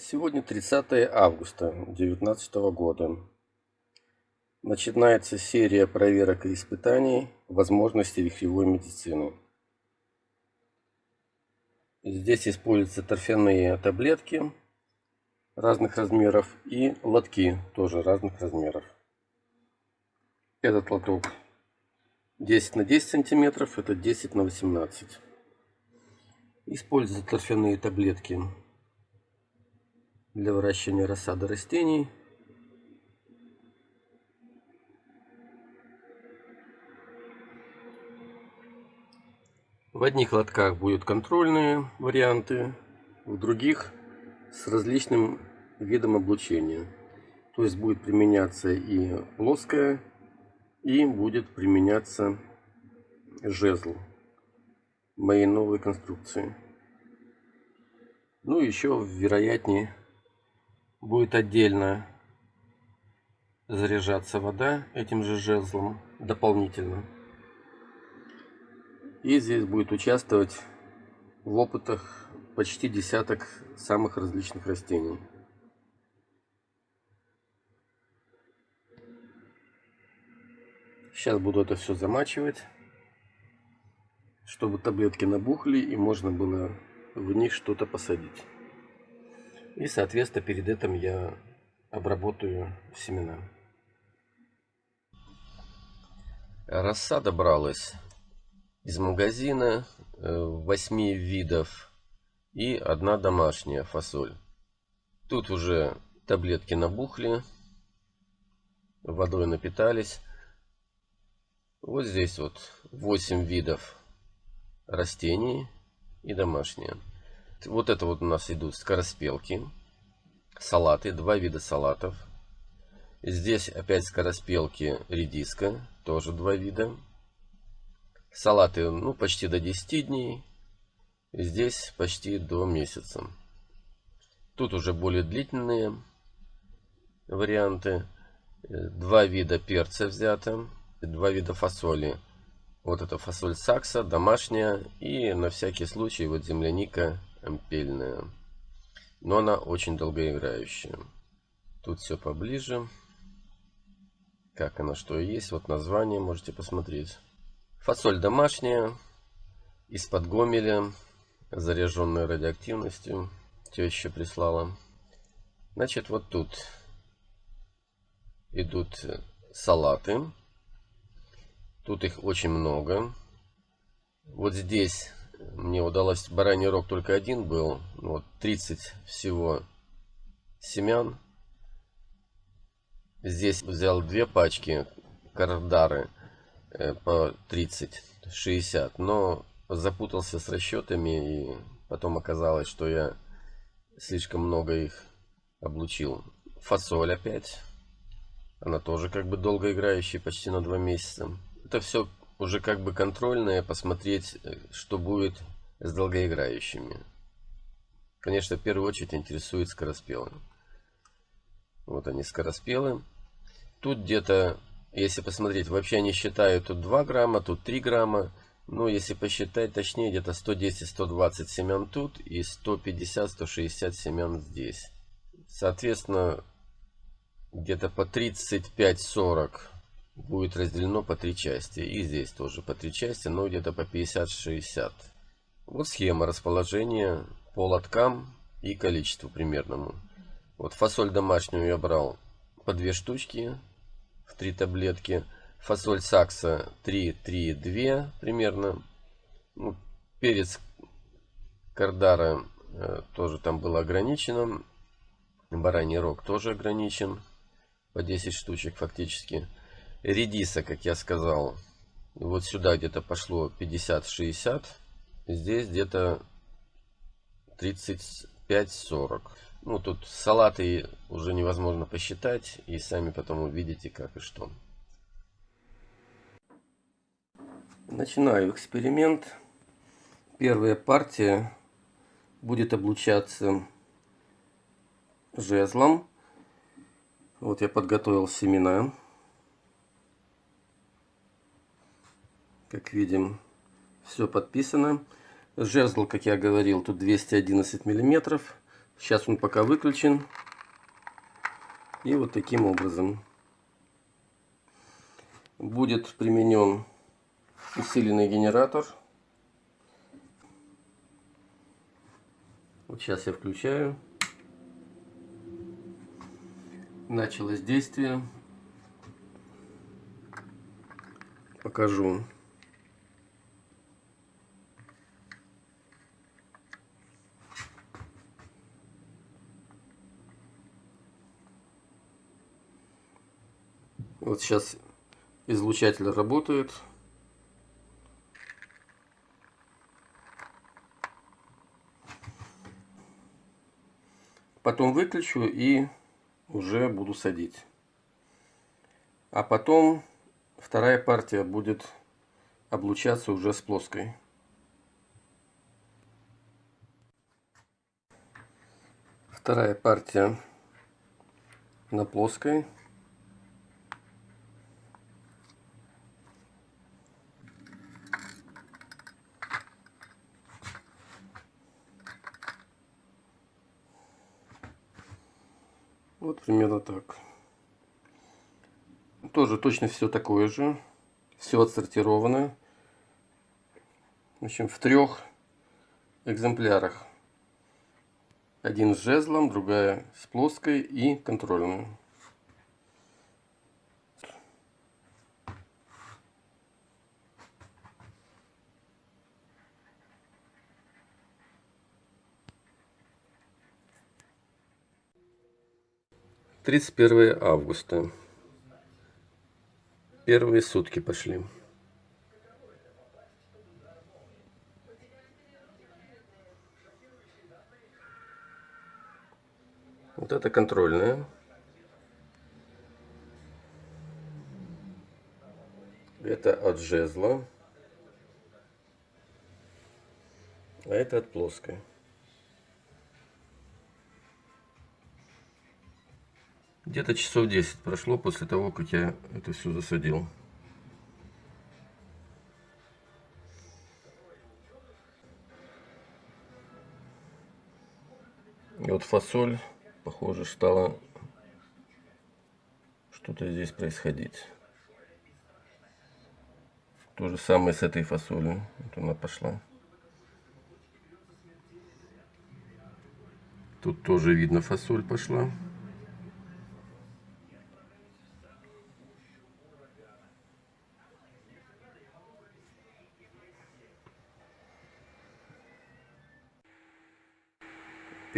Сегодня 30 августа 2019 года. Начинается серия проверок и испытаний возможностей вихревой медицины. Здесь используются торфяные таблетки разных размеров и лотки тоже разных размеров. Этот лоток 10 на 10 сантиметров, это 10 на 18. Используются торфяные таблетки для выращивания рассады растений. В одних лотках будут контрольные варианты, в других с различным видом облучения. То есть будет применяться и плоская, и будет применяться жезл моей новой конструкции. Ну, еще вероятнее будет отдельно заряжаться вода этим же жезлом дополнительно. И здесь будет участвовать в опытах почти десяток самых различных растений. Сейчас буду это все замачивать, чтобы таблетки набухли и можно было в них что-то посадить. И, соответственно, перед этим я обработаю семена. Рассада бралась из магазина 8 э, видов и одна домашняя фасоль. Тут уже таблетки набухли, водой напитались. Вот здесь вот 8 видов растений и домашние. Вот это вот у нас идут скороспелки, салаты, два вида салатов. Здесь опять скороспелки, редиска, тоже два вида. Салаты, ну, почти до 10 дней. Здесь почти до месяца. Тут уже более длительные варианты. Два вида перца взято, два вида фасоли. Вот это фасоль сакса, домашняя и на всякий случай вот земляника ампельная. Но она очень долгоиграющая. Тут все поближе. Как она что есть. Вот название можете посмотреть. Фасоль домашняя. Из-под Гомеля. Заряженная радиоактивностью. Теща прислала. Значит, вот тут идут салаты. Тут их очень много. Вот здесь мне удалось бараний рог только один был. Ну вот 30 всего семян. Здесь взял две пачки кардары э, по 30-60. Но запутался с расчетами и потом оказалось, что я слишком много их облучил. Фасоль опять. Она тоже как бы долгоиграющая, почти на два месяца. Это все уже как бы контрольное, посмотреть, э, что будет с долгоиграющими. Конечно, в первую очередь интересует скороспелые. Вот они скороспелы. Тут где-то, если посмотреть, вообще они считают тут 2 грамма, тут 3 грамма. Ну, если посчитать точнее, где-то 110-120 семян тут и 150-160 семян здесь. Соответственно, где-то по 35-40 будет разделено по три части. И здесь тоже по три части, но где-то по 50-60. Вот схема расположения по лоткам и количеству примерному. Вот фасоль домашнюю я брал по две штучки в три таблетки. Фасоль сакса 3, 3, 2 примерно. Ну, перец кардара э, тоже там было ограничено. Бараний рог тоже ограничен. По 10 штучек фактически редиса, как я сказал, вот сюда где-то пошло 50-60, здесь где-то 35-40. Ну, тут салаты уже невозможно посчитать, и сами потом увидите, как и что. Начинаю эксперимент. Первая партия будет облучаться жезлом. Вот я подготовил семена. Как видим, все подписано. Жезл, как я говорил, тут 211 миллиметров. Сейчас он пока выключен. И вот таким образом будет применен усиленный генератор. Вот сейчас я включаю. Началось действие. Покажу. Вот сейчас излучатель работает. Потом выключу и уже буду садить. А потом вторая партия будет облучаться уже с плоской. Вторая партия на плоской. Вот примерно так. Тоже точно все такое же. Все отсортировано. В общем, в трех экземплярах. Один с жезлом, другая с плоской и контрольную. 31 августа. Первые сутки пошли. Вот это контрольная. Это от жезла. А это от плоской. Где-то часов 10 прошло после того, как я это все засадил. И вот фасоль, похоже, стала что-то здесь происходить. То же самое с этой фасолью. Вот она пошла. Тут тоже видно фасоль пошла.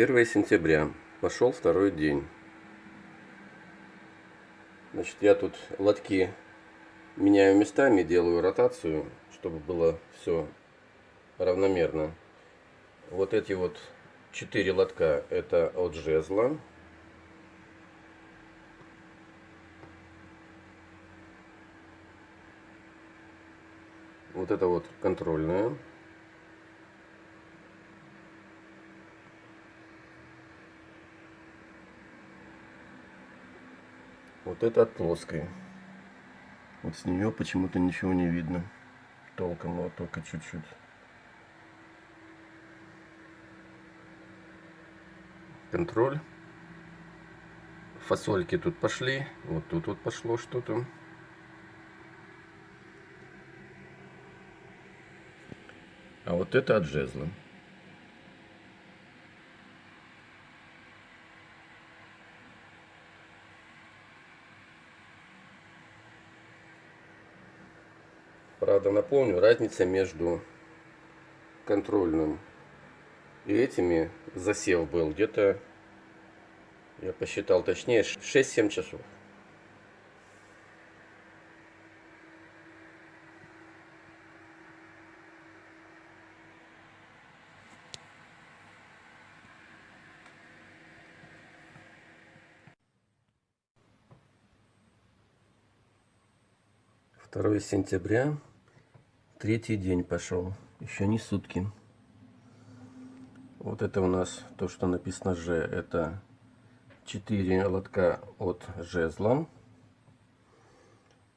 Первое сентября. Пошел второй день. Значит, я тут лотки меняю местами, делаю ротацию, чтобы было все равномерно. Вот эти вот четыре лотка это от жезла. Вот это вот контрольная. Вот это от плоской. Вот с нее почему-то ничего не видно. Толком, вот только чуть-чуть. Контроль. Фасольки тут пошли. Вот тут вот пошло что-то. А вот это от жезла. Правда, напомню, разница между контрольным и этими засев был где-то, я посчитал точнее, 6-7 часов. Второе сентября Третий день пошел. Еще не сутки. Вот это у нас то, что написано Ж. Это 4 лотка от жезла.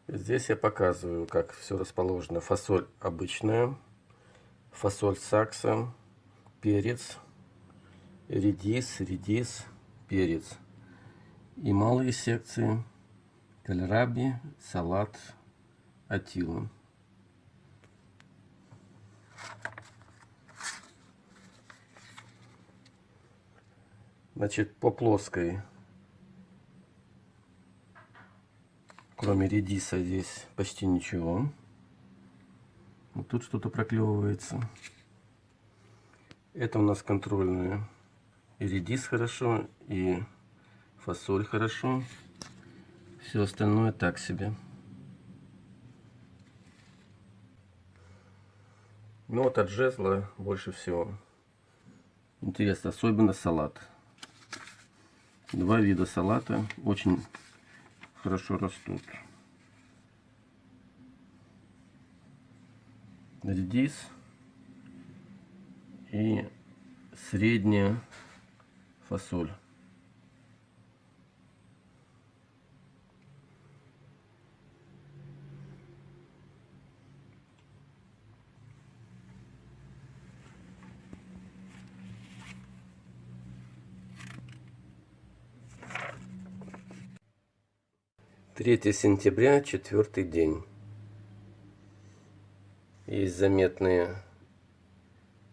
Здесь я показываю, как все расположено. Фасоль обычная, фасоль сакса, перец, редис, редис, перец. И малые секции кальраби, салат, атилла. Значит, по плоской, кроме редиса, здесь почти ничего. Вот тут что-то проклевывается. Это у нас контрольные. И редис хорошо, и фасоль хорошо. Все остальное так себе. Ну вот от жезла больше всего. Интересно, особенно салат. Два вида салата очень хорошо растут. Редис и средняя фасоль. Третье сентября, четвертый день. Есть заметные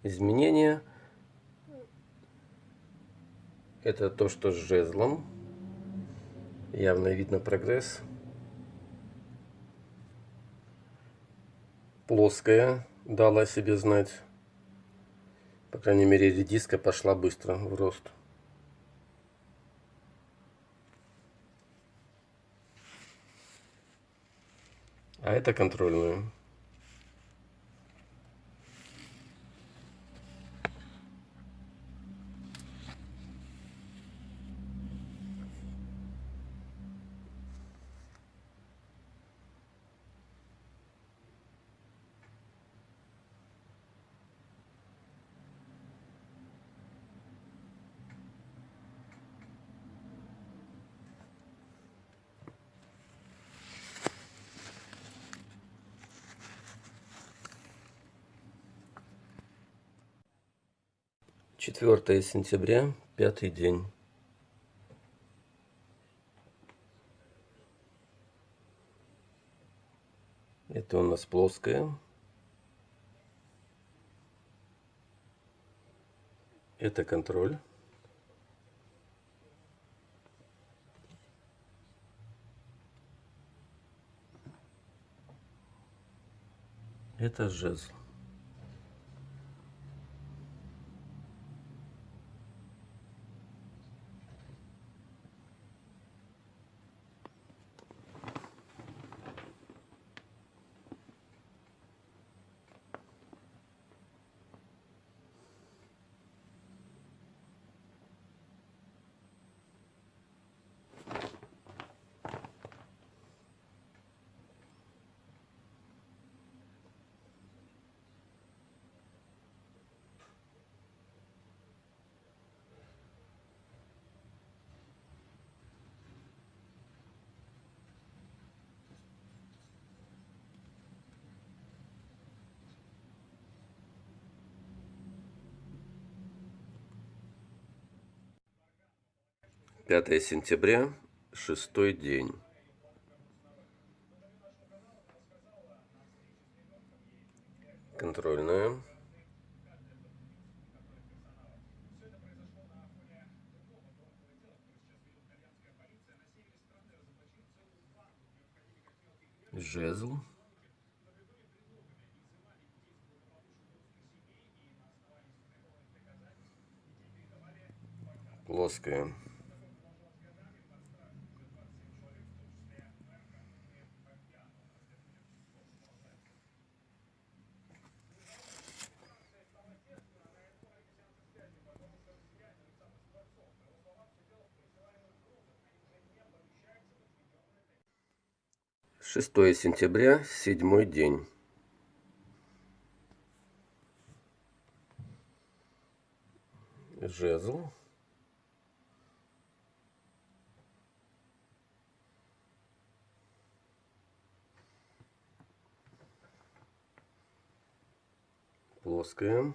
изменения. Это то, что с жезлом. Явно видно прогресс. Плоская дала себе знать. По крайней мере, редиска пошла быстро в рост. А это контрольную. Четвертое сентября, пятый день. Это у нас плоская. Это контроль. Это жезл. Пятое сентября, шестой день. Контрольная. Жезл. Плоская. Шестое сентября, седьмой день. Жезл. Плоская.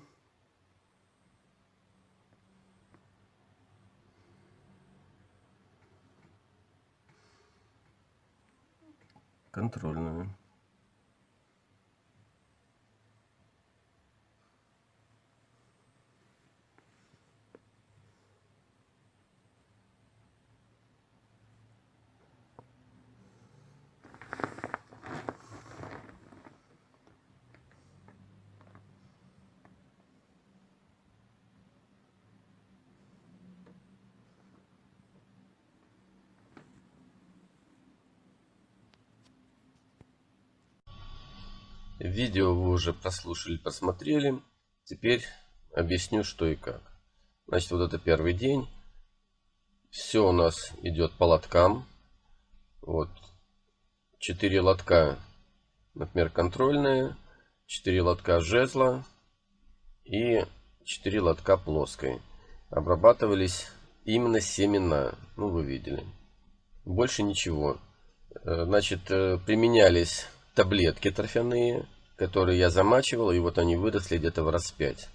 Контрольную. Видео вы уже прослушали, посмотрели. Теперь объясню, что и как. Значит, вот это первый день. Все у нас идет по лоткам. Вот. Четыре лотка, например, контрольные. Четыре лотка жезла. И четыре лотка плоской. Обрабатывались именно семена. Ну, вы видели. Больше ничего. Э, значит, э, применялись таблетки торфяные, которые я замачивал, и вот они выросли где-то в раз 5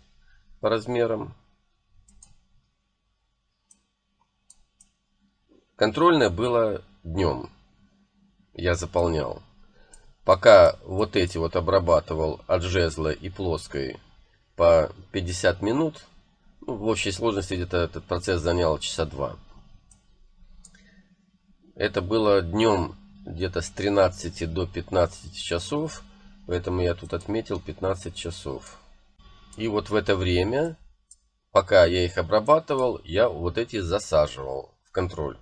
по размерам. Контрольное было днем. Я заполнял. Пока вот эти вот обрабатывал от жезла и плоской по 50 минут, ну, в общей сложности где-то этот процесс занял часа два. Это было днем где-то с 13 до 15 часов. Поэтому я тут отметил 15 часов. И вот в это время, пока я их обрабатывал, я вот эти засаживал в контроль.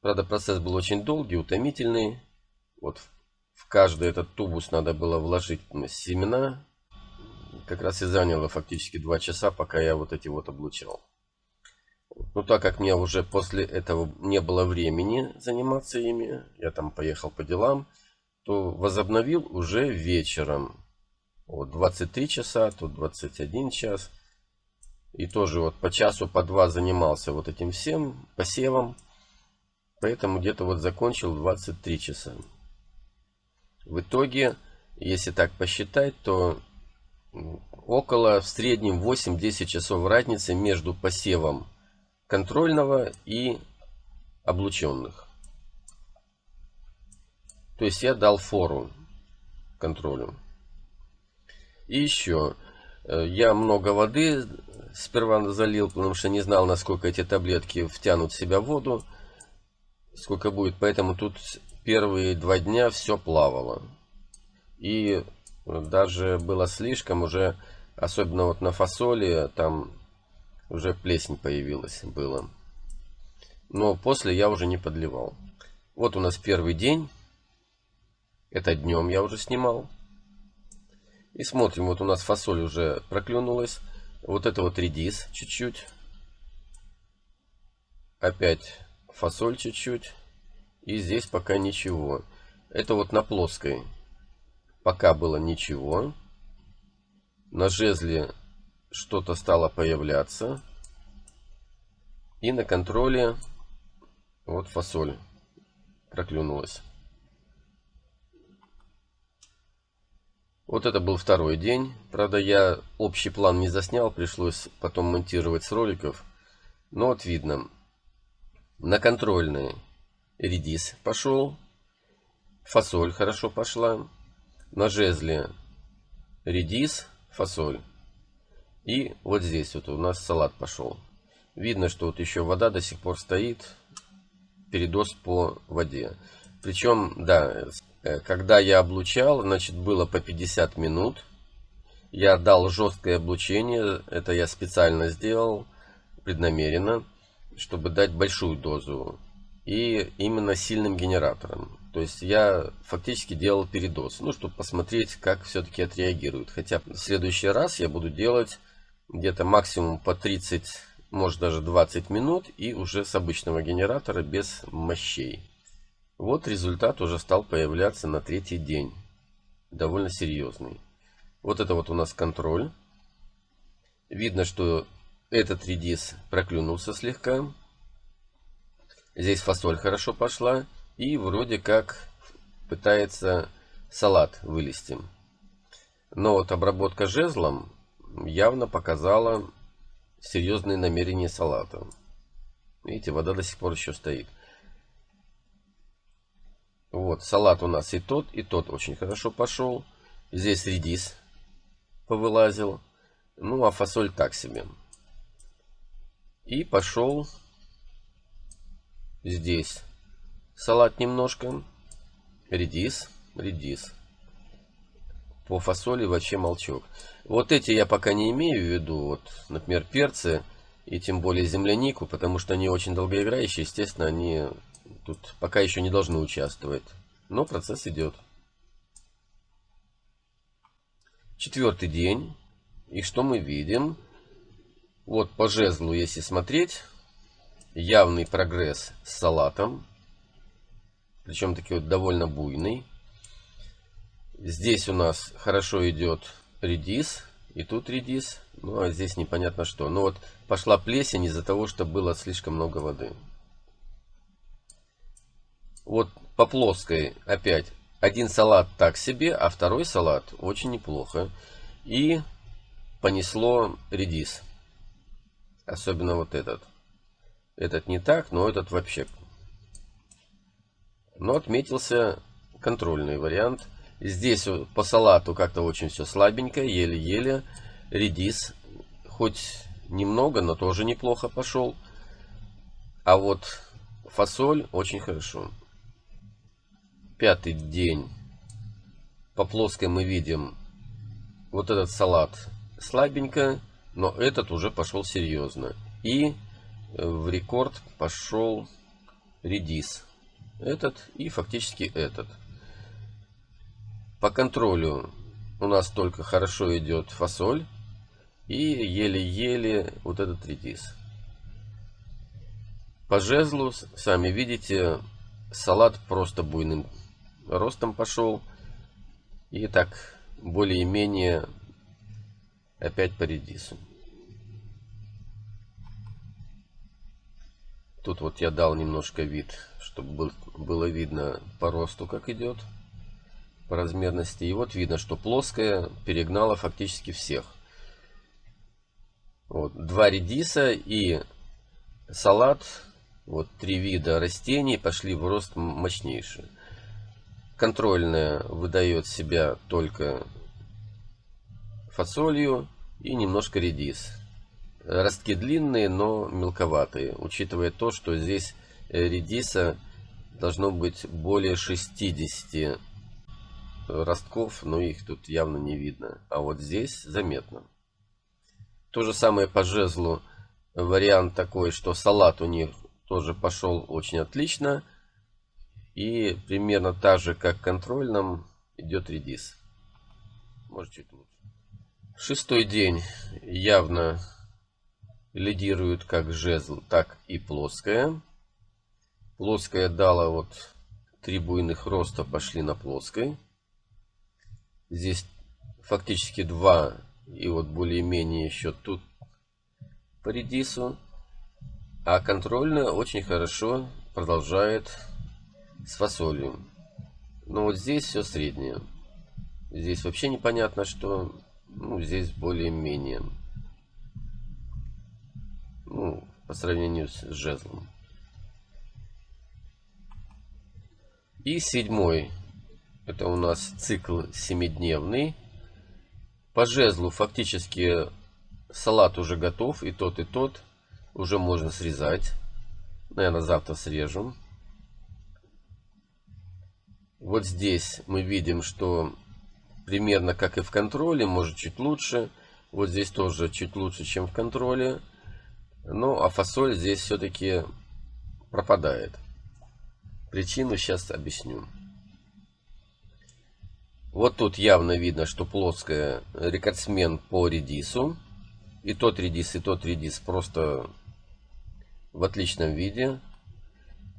Правда, процесс был очень долгий, утомительный. Вот в каждый этот тубус надо было вложить семена. Как раз и заняло фактически 2 часа, пока я вот эти вот облучал. Ну, так как мне уже после этого не было времени заниматься ими, я там поехал по делам, то возобновил уже вечером. Вот 23 часа, тут 21 час. И тоже вот по часу, по два занимался вот этим всем посевом. Поэтому где-то вот закончил 23 часа. В итоге, если так посчитать, то около в среднем 8-10 часов разницы между посевом контрольного и облученных. То есть я дал фору контролю. И еще, э, я много воды сперва залил, потому что не знал, насколько эти таблетки втянут в себя воду, сколько будет. Поэтому тут первые два дня все плавало. И даже было слишком уже, особенно вот на фасоли, там уже плесень появилась, было. Но после я уже не подливал. Вот у нас первый день. Это днем я уже снимал. И смотрим, вот у нас фасоль уже проклюнулась. Вот это вот редис чуть-чуть. Опять фасоль чуть-чуть. И здесь пока ничего. Это вот на плоской. Пока было ничего. На жезле что-то стало появляться. И на контроле вот фасоль проклюнулась. Вот это был второй день. Правда, я общий план не заснял, пришлось потом монтировать с роликов. Но вот видно, на контрольный редис пошел, фасоль хорошо пошла, на жезле редис, фасоль. И вот здесь вот у нас салат пошел. Видно, что вот еще вода до сих пор стоит. Передоз по воде. Причем, да, когда я облучал, значит, было по 50 минут. Я дал жесткое облучение. Это я специально сделал, преднамеренно, чтобы дать большую дозу. И именно сильным генератором. То есть я фактически делал передоз. Ну, чтобы посмотреть, как все-таки отреагирует. Хотя в следующий раз я буду делать где-то максимум по 30, может даже 20 минут и уже с обычного генератора без мощей. Вот результат уже стал появляться на третий день. Довольно серьезный. Вот это вот у нас контроль. Видно, что этот редис проклюнулся слегка. Здесь фасоль хорошо пошла. И вроде как пытается салат вылезти. Но вот обработка жезлом явно показала серьезные намерения салата. Видите, вода до сих пор еще стоит. Вот, салат у нас и тот, и тот очень хорошо пошел. Здесь редис повылазил. Ну, а фасоль так себе. И пошел здесь салат немножко. Редис, редис. По фасоли вообще молчок. Вот эти я пока не имею в виду. Вот, например, перцы и тем более землянику, потому что они очень долгоиграющие. Естественно, они тут пока еще не должны участвовать. Но процесс идет. Четвертый день. И что мы видим? Вот по жезлу, если смотреть, явный прогресс с салатом. Причем таки вот довольно буйный. Здесь у нас хорошо идет редис. И тут редис. Ну а здесь непонятно что. Ну вот пошла плесень из-за того, что было слишком много воды. Вот по плоской опять один салат так себе, а второй салат очень неплохо. И понесло редис. Особенно вот этот. Этот не так, но этот вообще. Но отметился контрольный вариант. Здесь по салату как-то очень все слабенько, еле-еле. Редис хоть немного, но тоже неплохо пошел. А вот фасоль очень хорошо. Пятый день. По плоской мы видим вот этот салат слабенько, но этот уже пошел серьезно. И в рекорд пошел редис. Этот и фактически этот. По контролю у нас только хорошо идет фасоль. И еле-еле вот этот редис. По жезлу, сами видите, салат просто буйным ростом пошел. И так более-менее опять по редису. Тут вот я дал немножко вид, чтобы было видно по росту, как идет, по размерности. И вот видно, что плоская перегнала фактически всех. Вот, два редиса и салат, вот три вида растений пошли в рост мощнейший. Контрольная выдает себя только фасолью и немножко редис. Ростки длинные, но мелковатые, учитывая то, что здесь э, редиса должно быть более 60 ростков, но их тут явно не видно. А вот здесь заметно. То же самое по жезлу. Вариант такой, что салат у них тоже пошел очень отлично. И примерно так же, как в контрольном, идет редис. Может чуть лучше. Шестой день явно лидирует как жезл, так и плоская. Плоская дала вот три буйных роста пошли на плоской. Здесь фактически два и вот более-менее еще тут по редису. А контрольная очень хорошо продолжает с фасолью. Но вот здесь все среднее. Здесь вообще непонятно, что ну, здесь более-менее. Ну, по сравнению с жезлом. И седьмой. Это у нас цикл семидневный. По жезлу фактически салат уже готов. И тот, и тот. Уже можно срезать. Наверное, завтра срежем. Вот здесь мы видим, что примерно как и в контроле, может чуть лучше. Вот здесь тоже чуть лучше, чем в контроле. Ну, а фасоль здесь все-таки пропадает. Причину сейчас объясню. Вот тут явно видно, что плоская рекордсмен по редису. И тот редис, и тот редис просто в отличном виде.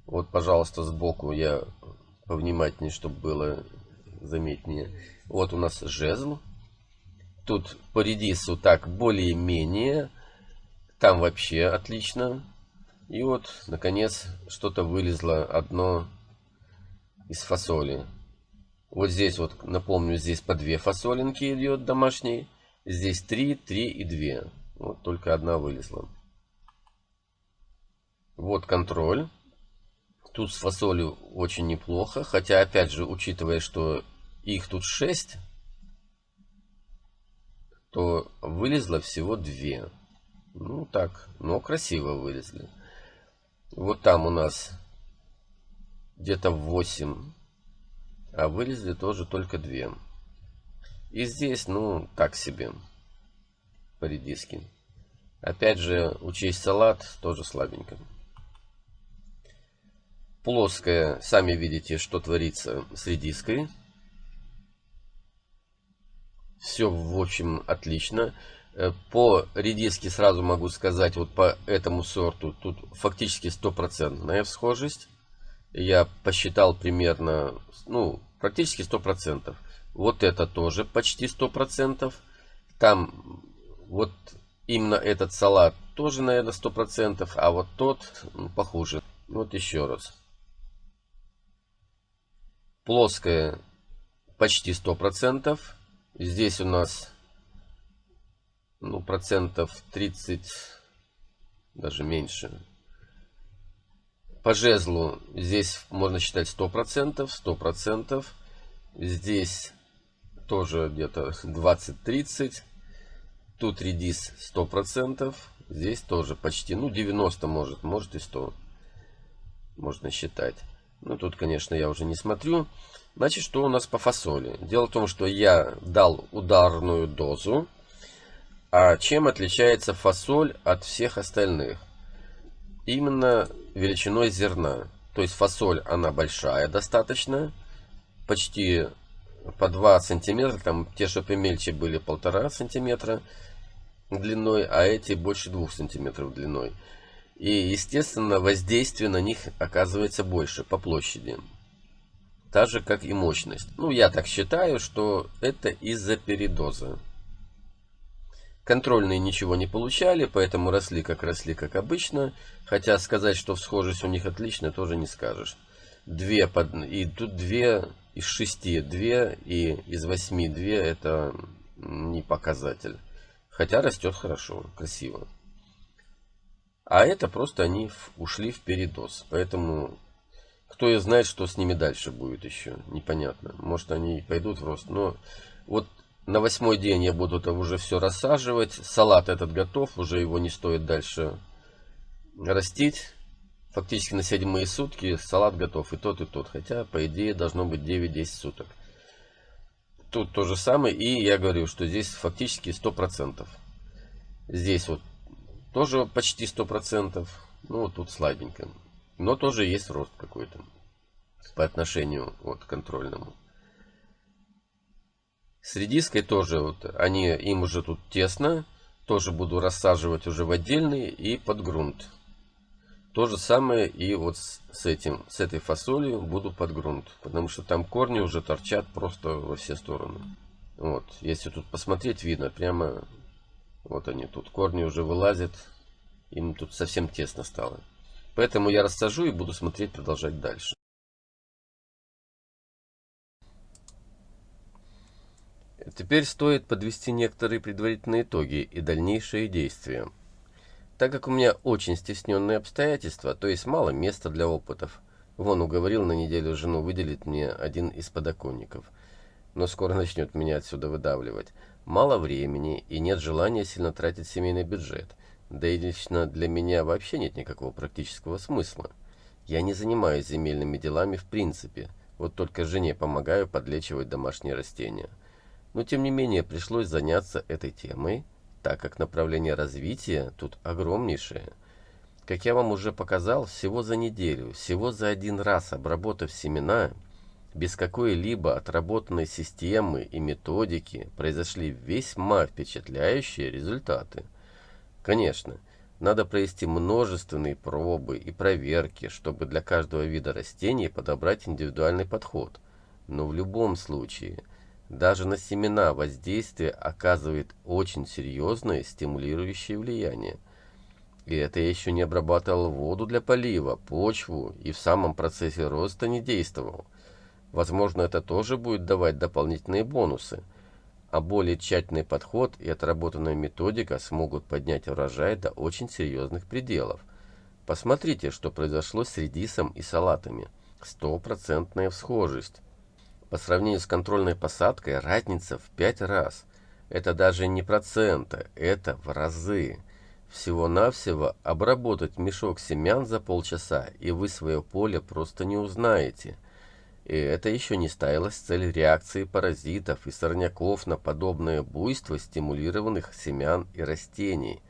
Вот, пожалуйста, сбоку я повнимательнее, чтобы было заметнее. Вот у нас жезл. Тут по редису так более-менее. Там вообще отлично. И вот, наконец, что-то вылезло одно из фасоли. Вот здесь вот, напомню, здесь по две фасолинки идет домашней. Здесь три, три и две. Вот только одна вылезла. Вот контроль. Тут с фасолью очень неплохо, хотя опять же, учитывая, что их тут 6, то вылезло всего 2. Ну так, но красиво вылезли. Вот там у нас где-то 8, а вылезли тоже только 2. И здесь, ну, так себе, по редиске. Опять же, учесть салат, тоже слабенько. Плоская, сами видите, что творится с редиской. Все, в общем, отлично. Э, по редиске сразу могу сказать, вот по этому сорту, тут фактически стопроцентная всхожесть. Я посчитал примерно, ну, практически сто процентов. Вот это тоже почти сто процентов. Там вот именно этот салат тоже, наверное, сто процентов, а вот тот ну, похуже. Вот еще раз. Плоская почти сто процентов. Здесь у нас ну, процентов 30, даже меньше. По жезлу здесь можно считать 100%, 100%. Здесь тоже где-то 20-30. Тут редис 100%. Здесь тоже почти, ну 90 может, может и 100. Можно считать. Ну тут, конечно, я уже не смотрю. Значит, что у нас по фасоли? Дело в том, что я дал ударную дозу. А чем отличается фасоль от всех остальных? Именно величиной зерна. То есть фасоль, она большая достаточно. Почти по 2 сантиметра. Там те, что помельче были, полтора сантиметра длиной, а эти больше 2 сантиметров длиной. И, естественно, воздействие на них оказывается больше по площади. Так же, как и мощность. Ну, я так считаю, что это из-за передоза. Контрольные ничего не получали, поэтому росли как росли, как обычно. Хотя сказать, что схожесть у них отличная, тоже не скажешь. Две под... И тут две из шести, две и из восьми две это не показатель. Хотя растет хорошо, красиво. А это просто они ушли в передоз. Поэтому кто и знает, что с ними дальше будет еще. Непонятно. Может они пойдут в рост. Но вот на восьмой день я буду там уже все рассаживать. Салат этот готов. Уже его не стоит дальше растить. Фактически на седьмые сутки салат готов. И тот, и тот. Хотя, по идее, должно быть 9-10 суток. Тут то же самое. И я говорю, что здесь фактически 100%. Здесь вот тоже почти 100%. Ну, вот тут слабенько. Но тоже есть рост какой-то. По отношению вот, к контрольному. С редиской тоже, вот, они, им уже тут тесно. Тоже буду рассаживать уже в отдельный и под грунт. То же самое и вот с, этим, с этой фасолью буду под грунт. Потому что там корни уже торчат просто во все стороны. Вот, если тут посмотреть, видно, прямо вот они тут, корни уже вылазят. Им тут совсем тесно стало. Поэтому я рассажу и буду смотреть, продолжать дальше. Теперь стоит подвести некоторые предварительные итоги и дальнейшие действия. Так как у меня очень стесненные обстоятельства, то есть мало места для опытов. Вон уговорил на неделю жену выделить мне один из подоконников. Но скоро начнет меня отсюда выдавливать. Мало времени и нет желания сильно тратить семейный бюджет. Да и лично для меня вообще нет никакого практического смысла. Я не занимаюсь земельными делами в принципе. Вот только жене помогаю подлечивать домашние растения. Но тем не менее пришлось заняться этой темой, так как направление развития тут огромнейшее. Как я вам уже показал, всего за неделю, всего за один раз обработав семена, без какой-либо отработанной системы и методики произошли весьма впечатляющие результаты. Конечно, надо провести множественные пробы и проверки, чтобы для каждого вида растений подобрать индивидуальный подход. Но в любом случае, даже на семена воздействие оказывает очень серьезное стимулирующее влияние. И это я еще не обрабатывал воду для полива, почву и в самом процессе роста не действовал. Возможно, это тоже будет давать дополнительные бонусы. А более тщательный подход и отработанная методика смогут поднять урожай до очень серьезных пределов. Посмотрите, что произошло с редисом и салатами. Стопроцентная всхожесть. По сравнению с контрольной посадкой разница в 5 раз. Это даже не процента, это в разы. Всего-навсего обработать мешок семян за полчаса, и вы свое поле просто не узнаете. И это еще не ставилась цель реакции паразитов и сорняков на подобное буйство стимулированных семян и растений.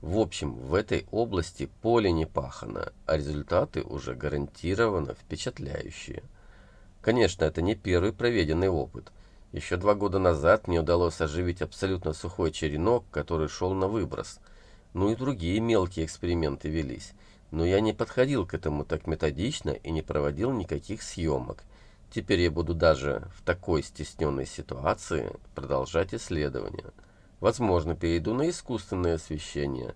В общем, в этой области поле не пахано, а результаты уже гарантированно впечатляющие. Конечно, это не первый проведенный опыт. Еще два года назад мне удалось оживить абсолютно сухой черенок, который шел на выброс. Ну и другие мелкие эксперименты велись. Но я не подходил к этому так методично и не проводил никаких съемок. Теперь я буду даже в такой стесненной ситуации продолжать исследования. Возможно, перейду на искусственное освещение.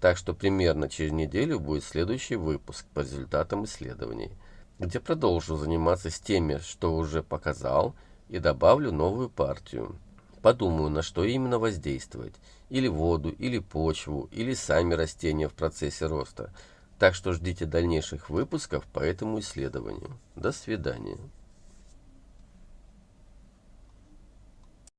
Так что примерно через неделю будет следующий выпуск по результатам исследований, где продолжу заниматься с теми, что уже показал, и добавлю новую партию. Подумаю, на что именно воздействовать. Или воду, или почву, или сами растения в процессе роста – так что ждите дальнейших выпусков по этому исследованию. До свидания.